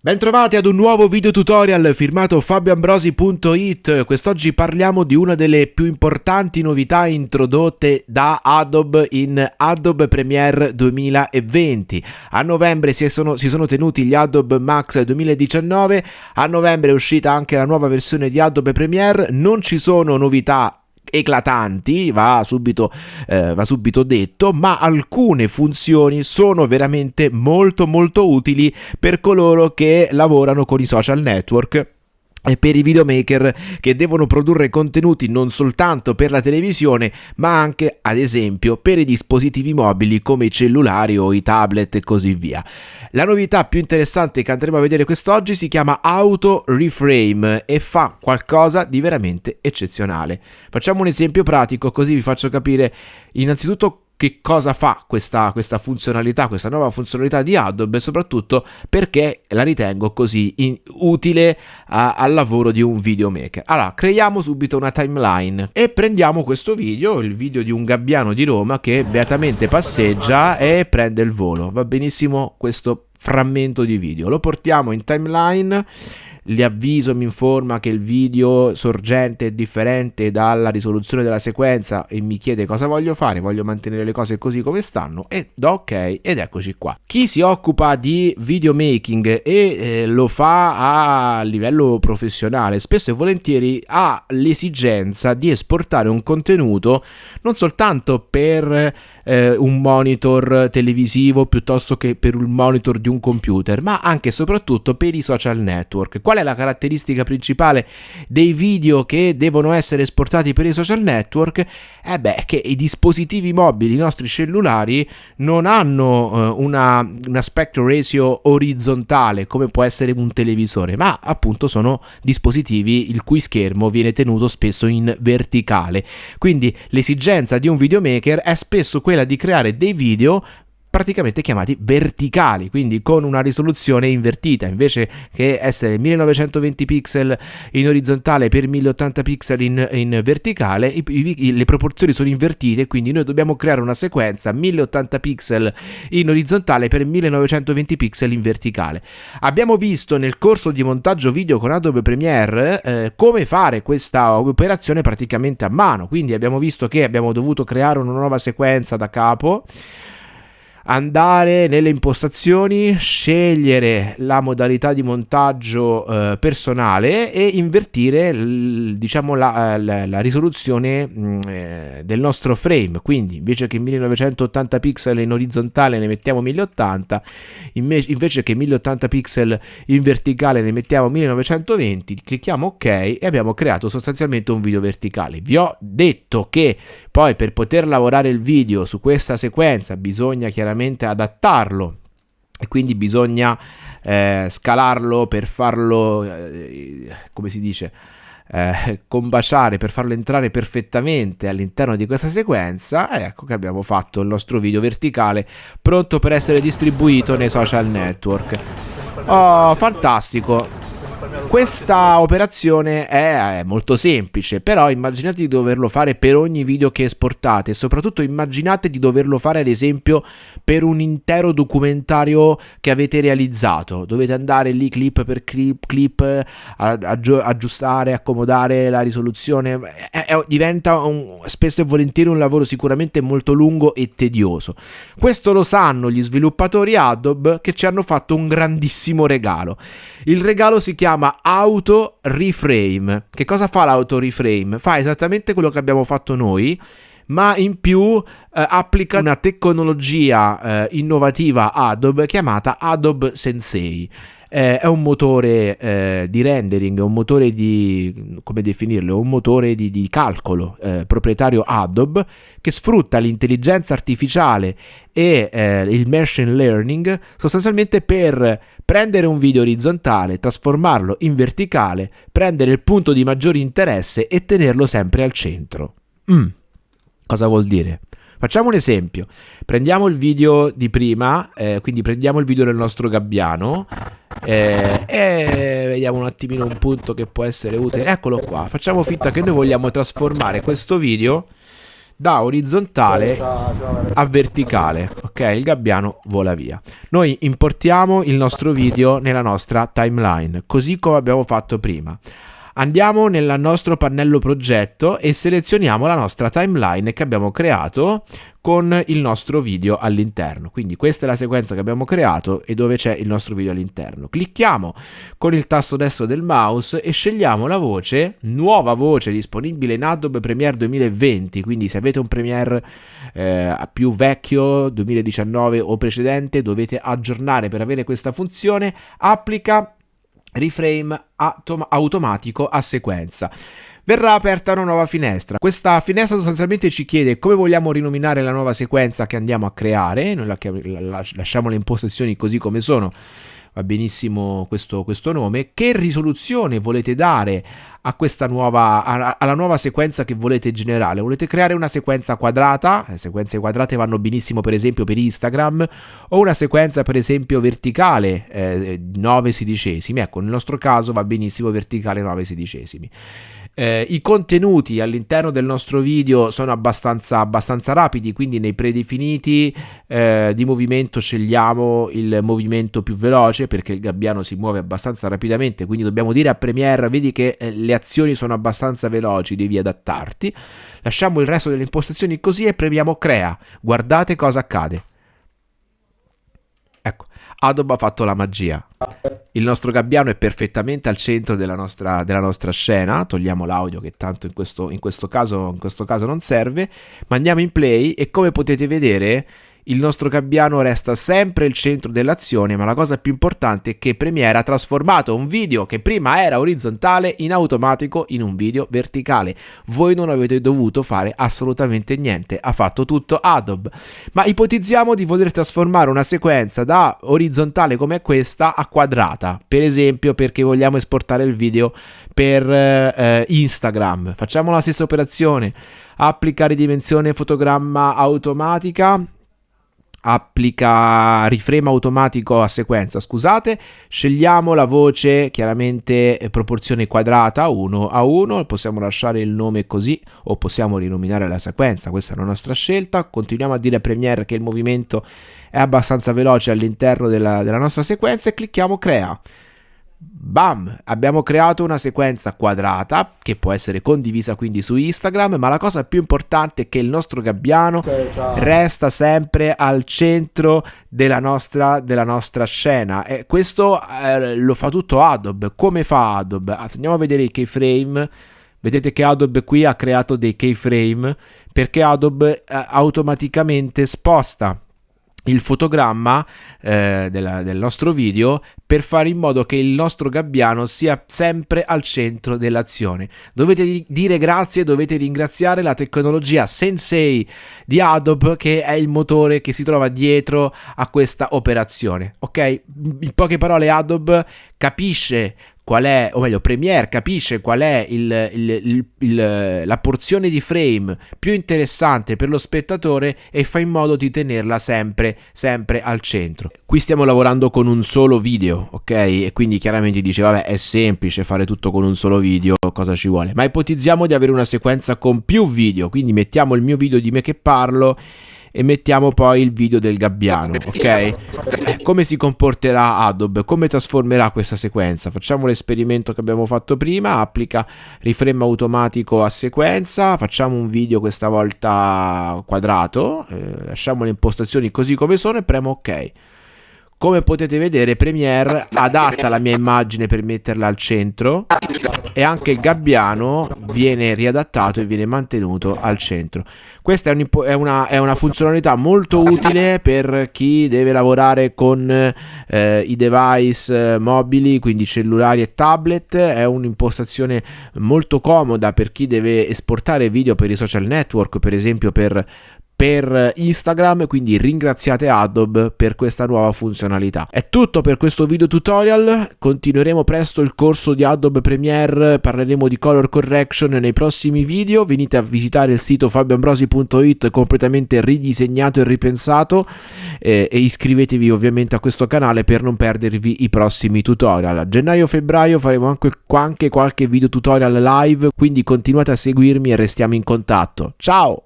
Bentrovati ad un nuovo video tutorial firmato fabioambrosi.it Quest'oggi parliamo di una delle più importanti novità introdotte da Adobe in Adobe Premiere 2020 A novembre si sono, si sono tenuti gli Adobe Max 2019 A novembre è uscita anche la nuova versione di Adobe Premiere. Non ci sono novità eclatanti, va subito, eh, va subito detto, ma alcune funzioni sono veramente molto molto utili per coloro che lavorano con i social network per i videomaker che devono produrre contenuti non soltanto per la televisione ma anche ad esempio per i dispositivi mobili come i cellulari o i tablet e così via. La novità più interessante che andremo a vedere quest'oggi si chiama Auto Reframe e fa qualcosa di veramente eccezionale. Facciamo un esempio pratico così vi faccio capire innanzitutto che cosa fa questa, questa, funzionalità, questa nuova funzionalità di Adobe, soprattutto perché la ritengo così in, utile a, al lavoro di un videomaker. Allora, creiamo subito una timeline e prendiamo questo video, il video di un gabbiano di Roma che beatamente passeggia e prende il volo. Va benissimo questo frammento di video. Lo portiamo in timeline avviso mi informa che il video sorgente è differente dalla risoluzione della sequenza e mi chiede cosa voglio fare, voglio mantenere le cose così come stanno e do ok ed eccoci qua. Chi si occupa di videomaking e eh, lo fa a livello professionale spesso e volentieri ha l'esigenza di esportare un contenuto non soltanto per eh, un monitor televisivo piuttosto che per il monitor di un computer ma anche e soprattutto per i social network. Qual è la caratteristica principale dei video che devono essere esportati per i social network? Eh beh, che i dispositivi mobili, i nostri cellulari, non hanno eh, una, un aspect ratio orizzontale come può essere un televisore, ma appunto sono dispositivi il cui schermo viene tenuto spesso in verticale. Quindi l'esigenza di un videomaker è spesso quella di creare dei video praticamente chiamati verticali, quindi con una risoluzione invertita, invece che essere 1920 pixel in orizzontale per 1080 pixel in, in verticale, i, i, le proporzioni sono invertite, quindi noi dobbiamo creare una sequenza 1080 pixel in orizzontale per 1920 pixel in verticale. Abbiamo visto nel corso di montaggio video con Adobe Premiere eh, come fare questa operazione praticamente a mano, quindi abbiamo visto che abbiamo dovuto creare una nuova sequenza da capo andare nelle impostazioni, scegliere la modalità di montaggio eh, personale e invertire diciamo la, la, la risoluzione mh, mm, eh, del nostro frame. Quindi invece che 1980 pixel in orizzontale ne mettiamo 1080, invece che 1080 pixel in verticale ne mettiamo 1920, clicchiamo ok e abbiamo creato sostanzialmente un video verticale. Vi ho detto che poi per poter lavorare il video su questa sequenza bisogna chiaramente chiaramente adattarlo e quindi bisogna eh, scalarlo per farlo, eh, come si dice, eh, combaciare, per farlo entrare perfettamente all'interno di questa sequenza. Ecco che abbiamo fatto il nostro video verticale pronto per essere distribuito nei social network. Oh, fantastico! Questa operazione è molto semplice, però immaginate di doverlo fare per ogni video che esportate e soprattutto immaginate di doverlo fare ad esempio per un intero documentario che avete realizzato. Dovete andare lì clip per clip, clip aggiustare, accomodare la risoluzione. È, è, diventa un, spesso e volentieri un lavoro sicuramente molto lungo e tedioso. Questo lo sanno gli sviluppatori Adobe che ci hanno fatto un grandissimo regalo. Il regalo si chiama auto reframe. Che cosa fa l'auto reframe? Fa esattamente quello che abbiamo fatto noi, ma in più eh, applica una tecnologia eh, innovativa Adobe chiamata Adobe Sensei eh, è un motore eh, di rendering, è un motore di, come definirlo, un motore di, di calcolo eh, proprietario Adobe che sfrutta l'intelligenza artificiale e eh, il machine learning sostanzialmente per prendere un video orizzontale, trasformarlo in verticale, prendere il punto di maggiore interesse e tenerlo sempre al centro. Mm. Cosa vuol dire? Facciamo un esempio. Prendiamo il video di prima, eh, quindi prendiamo il video del nostro gabbiano eh, e vediamo un attimino un punto che può essere utile. Eccolo qua. Facciamo finta che noi vogliamo trasformare questo video da orizzontale a verticale, ok? Il gabbiano vola via. Noi importiamo il nostro video nella nostra timeline, così come abbiamo fatto prima. Andiamo nel nostro pannello progetto e selezioniamo la nostra timeline che abbiamo creato con il nostro video all'interno. Quindi questa è la sequenza che abbiamo creato e dove c'è il nostro video all'interno. Clicchiamo con il tasto destro del mouse e scegliamo la voce, nuova voce disponibile in Adobe Premiere 2020, quindi se avete un Premiere eh, più vecchio, 2019 o precedente, dovete aggiornare per avere questa funzione, applica reframe automatico a sequenza. Verrà aperta una nuova finestra. Questa finestra sostanzialmente ci chiede come vogliamo rinominare la nuova sequenza che andiamo a creare. Noi la, la, lasciamo le impostazioni così come sono va benissimo questo, questo, nome, che risoluzione volete dare a questa nuova, alla nuova sequenza che volete generare? Volete creare una sequenza quadrata? Le sequenze quadrate vanno benissimo per esempio per Instagram, o una sequenza per esempio verticale, eh, 9 sedicesimi, ecco nel nostro caso va benissimo verticale 9 sedicesimi. Eh, I contenuti all'interno del nostro video sono abbastanza, abbastanza rapidi, quindi nei predefiniti eh, di movimento scegliamo il movimento più veloce perché il gabbiano si muove abbastanza rapidamente, quindi dobbiamo dire a Premiere, vedi che eh, le azioni sono abbastanza veloci, devi adattarti. Lasciamo il resto delle impostazioni così e premiamo Crea. Guardate cosa accade. Ecco, Adobe ha fatto la magia. Il nostro gabbiano è perfettamente al centro della nostra, della nostra scena. Togliamo l'audio che tanto in questo, in, questo caso, in questo caso non serve. Ma andiamo in play e come potete vedere il nostro gabbiano resta sempre il centro dell'azione, ma la cosa più importante è che Premiere ha trasformato un video che prima era orizzontale in automatico in un video verticale. Voi non avete dovuto fare assolutamente niente, ha fatto tutto Adobe. Ma ipotizziamo di voler trasformare una sequenza da orizzontale come questa a quadrata, per esempio perché vogliamo esportare il video per eh, Instagram. Facciamo la stessa operazione, applicare dimensione fotogramma automatica applica riframe automatico a sequenza, scusate, scegliamo la voce chiaramente eh, proporzione quadrata 1 a 1, possiamo lasciare il nome così o possiamo rinominare la sequenza, questa è la nostra scelta, continuiamo a dire a Premiere che il movimento è abbastanza veloce all'interno della, della nostra sequenza e clicchiamo crea. Bam! Abbiamo creato una sequenza quadrata che può essere condivisa quindi su Instagram, ma la cosa più importante è che il nostro gabbiano okay, resta sempre al centro della nostra, della nostra scena e questo eh, lo fa tutto Adobe. Come fa Adobe? Andiamo a vedere i keyframe. Vedete che Adobe qui ha creato dei keyframe perché Adobe eh, automaticamente sposta il fotogramma eh, della, del nostro video per fare in modo che il nostro gabbiano sia sempre al centro dell'azione. Dovete dire grazie, dovete ringraziare la tecnologia Sensei di Adobe che è il motore che si trova dietro a questa operazione. Ok? In poche parole Adobe capisce qual è, o meglio, Premiere capisce qual è il, il, il, la porzione di frame più interessante per lo spettatore e fa in modo di tenerla sempre, sempre al centro. Qui stiamo lavorando con un solo video, ok? E quindi chiaramente dice, vabbè, è semplice fare tutto con un solo video, cosa ci vuole? Ma ipotizziamo di avere una sequenza con più video, quindi mettiamo il mio video di me che parlo e mettiamo poi il video del gabbiano, ok? Eh, come si comporterà Adobe? Come trasformerà questa sequenza? Facciamo l'esperimento che abbiamo fatto prima, applica riframe automatico a sequenza, facciamo un video questa volta quadrato, eh, lasciamo le impostazioni così come sono e premo ok. Come potete vedere Premiere adatta la mia immagine per metterla al centro e anche il gabbiano viene riadattato e viene mantenuto al centro. Questa è, un, è, una, è una, funzionalità molto utile per chi deve lavorare con eh, i device eh, mobili, quindi cellulari e tablet. È un'impostazione molto comoda per chi deve esportare video per i social network, per esempio per per Instagram, quindi ringraziate Adobe per questa nuova funzionalità. È tutto per questo video tutorial, continueremo presto il corso di Adobe Premiere, parleremo di color correction nei prossimi video, venite a visitare il sito fabioambrosi.it completamente ridisegnato e ripensato eh, e iscrivetevi ovviamente a questo canale per non perdervi i prossimi tutorial. A gennaio-febbraio faremo anche, anche qualche video tutorial live, quindi continuate a seguirmi e restiamo in contatto. Ciao!